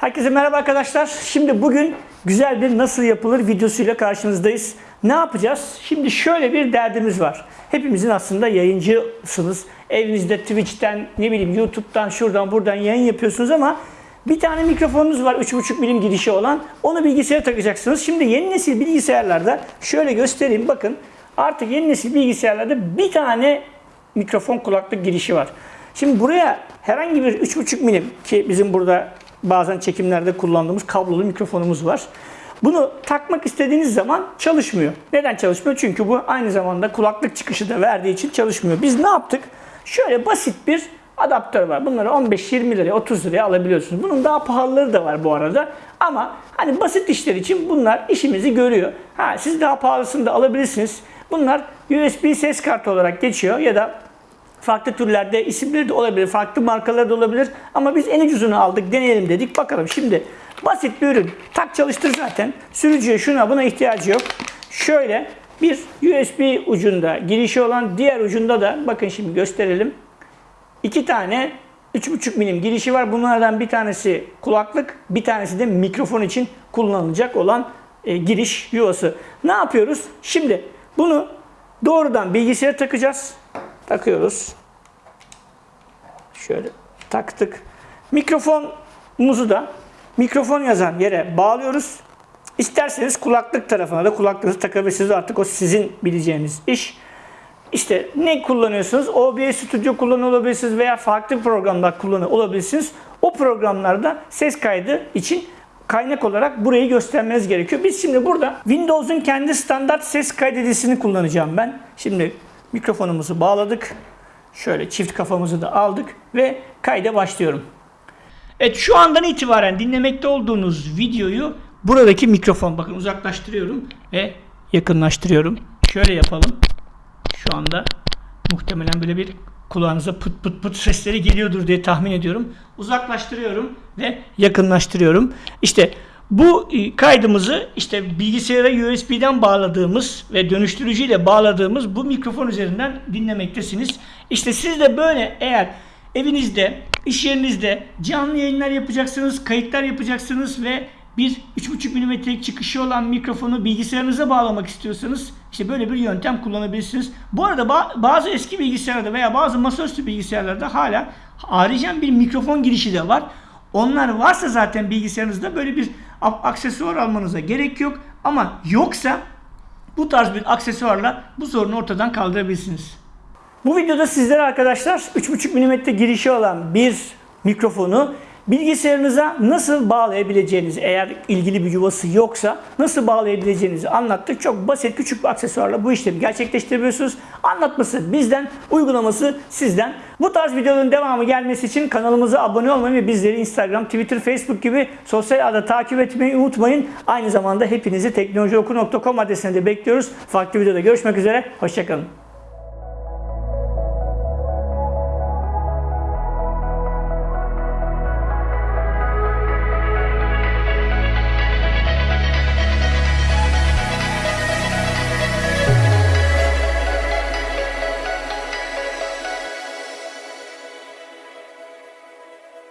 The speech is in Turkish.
Herkese merhaba arkadaşlar. Şimdi bugün güzel bir nasıl yapılır videosuyla karşınızdayız. Ne yapacağız? Şimdi şöyle bir derdimiz var. Hepimizin aslında yayıncısınız. Evinizde Twitch'ten, ne bileyim YouTube'dan, şuradan buradan yayın yapıyorsunuz ama bir tane mikrofonunuz var 3.5 milim girişi olan. Onu bilgisayara takacaksınız. Şimdi yeni nesil bilgisayarlarda şöyle göstereyim bakın. Artık yeni nesil bilgisayarlarda bir tane mikrofon kulaklık girişi var. Şimdi buraya herhangi bir 3.5 milim ki bizim burada bazen çekimlerde kullandığımız kablolu mikrofonumuz var. Bunu takmak istediğiniz zaman çalışmıyor. Neden çalışmıyor? Çünkü bu aynı zamanda kulaklık çıkışı da verdiği için çalışmıyor. Biz ne yaptık? Şöyle basit bir adaptör var. Bunları 15-20 liraya 30 liraya alabiliyorsunuz. Bunun daha pahalıları da var bu arada. Ama hani basit işler için bunlar işimizi görüyor. Ha siz daha pahalısını da alabilirsiniz. Bunlar USB ses kartı olarak geçiyor ya da farklı türlerde isimleri de olabilir, farklı markaları da olabilir. Ama biz en ucuzunu aldık, deneyelim dedik. Bakalım şimdi basit bir ürün. Tak çalıştır zaten. Sürücüye şuna buna ihtiyacı yok. Şöyle bir USB ucunda girişi olan diğer ucunda da bakın şimdi gösterelim. İki tane 3.5 milim girişi var. Bunlardan bir tanesi kulaklık, bir tanesi de mikrofon için kullanılacak olan e, giriş yuvası. Ne yapıyoruz? Şimdi bunu doğrudan bilgisayara takacağız. Takıyoruz. Şöyle taktık. Mikrofonumuzu da mikrofon yazan yere bağlıyoruz. İsterseniz kulaklık tarafına da kulaklığınızı takabilirsiniz. Artık o sizin bileceğiniz iş. İşte ne kullanıyorsunuz? OBS Studio kullanıyor veya farklı programlar kullanıyor. O programlarda ses kaydı için kaynak olarak burayı göstermeniz gerekiyor. Biz şimdi burada Windows'un kendi standart ses kaydedicini kullanacağım ben. Şimdi mikrofonumuzu bağladık. Şöyle çift kafamızı da aldık ve kayda başlıyorum. Evet şu andan itibaren dinlemekte olduğunuz videoyu buradaki mikrofon bakın uzaklaştırıyorum ve yakınlaştırıyorum. Şöyle yapalım. Şu anda muhtemelen böyle bir kulağınıza pıt pıt pıt sesleri geliyordur diye tahmin ediyorum. Uzaklaştırıyorum ve yakınlaştırıyorum. İşte bu e, kaydımızı işte bilgisayara USB'den bağladığımız ve dönüştürücüyle bağladığımız bu mikrofon üzerinden dinlemektesiniz. İşte siz de böyle eğer evinizde, iş yerinizde canlı yayınlar yapacaksınız, kayıtlar yapacaksınız ve bir 3.5 mm'lik çıkışı olan mikrofonu bilgisayarınıza bağlamak istiyorsanız işte böyle bir yöntem kullanabilirsiniz. Bu arada ba- bazı eski bilgisayarlarda veya bazı masaüstü bilgisayarlarda hala haricen bir mikrofon girişi de var. Onlar varsa zaten bilgisayarınızda böyle bir aksesuar almanıza gerek yok. Ama yoksa bu tarz bir aksesuarla bu sorunu ortadan kaldırabilirsiniz. Bu videoda sizlere arkadaşlar 3.5 mm girişi olan bir mikrofonu bilgisayarınıza nasıl bağlayabileceğinizi eğer ilgili bir yuvası yoksa nasıl bağlayabileceğinizi anlattık. Çok basit küçük bir aksesuarla bu işlemi gerçekleştirebiliyorsunuz. Anlatması bizden, uygulaması sizden. Bu tarz videoların devamı gelmesi için kanalımıza abone olmayı ve bizleri Instagram, Twitter, Facebook gibi sosyal ağda takip etmeyi unutmayın. Aynı zamanda hepinizi teknolojioku.com adresine de bekliyoruz. Farklı videoda görüşmek üzere. Hoşçakalın.